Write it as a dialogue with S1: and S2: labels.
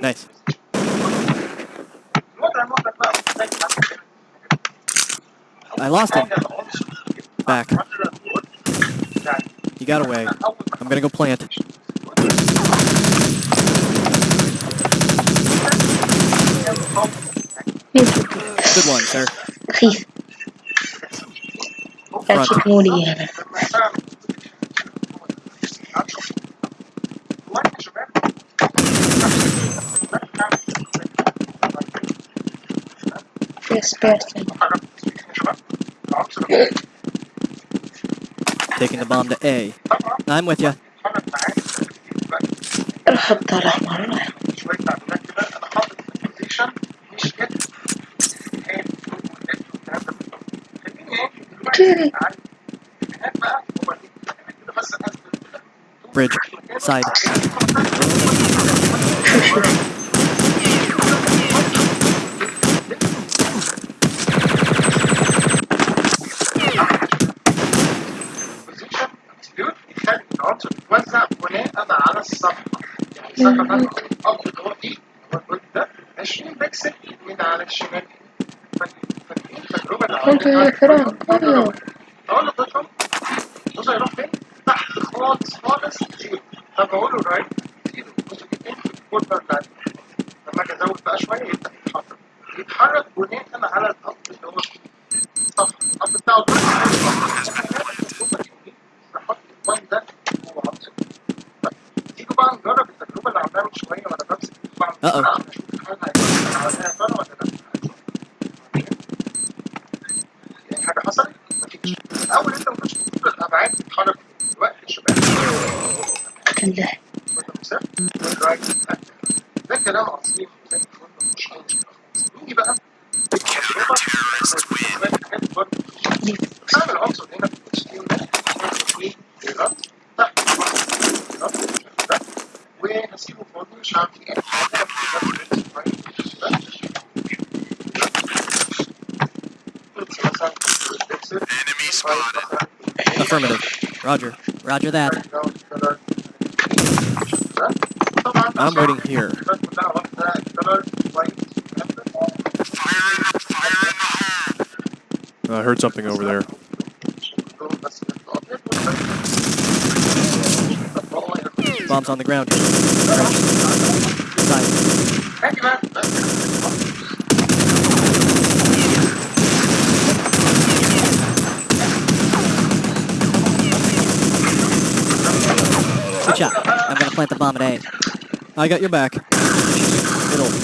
S1: Nice. I lost him. Back. He got away. I'm gonna go plant. Good one, sir.
S2: Front. Yes, person.
S1: Taking the bomb to A. I'm with you.
S2: الخط الأحمر كيري
S1: Bridge. Side.
S3: على الصفحه يعني الصفحه ده الاب اللي هو إيه هو الجزء ده 20 بكسل يمين على الشمال فاكرين التجربه اللي
S2: أيوه
S3: أقول لطفل بص هيروح فين؟ تحت خالص خالص زيرو طب أقول له رايت زيرو بص فين في الكورنر بتاعتي لما أجي ازود بقى شوية يبدا يتحرك يتحرك بناء على الاب اللي هو الصفحه الاب بتاعه تعالى نجرب التجربة اللي عملناها من شوية وأنا بمسك أه أه. يعني حاجة حصلت؟ مفيش الأول أنت ما كنتش بتشوف الأبعاد بتتحرك دلوقتي الشباب الله ده. كلام عظيم زي الفل مفيش أي مشكلة نيجي بقى.
S4: Enemy spotted.
S1: Affirmative. Roger. Roger that. I'm waiting here.
S4: Fire in the, fire in the
S5: I heard something over there.
S1: Bombs on the ground. Side. Good shot. I'm gonna plant the bomb at A. I got your back. Middle.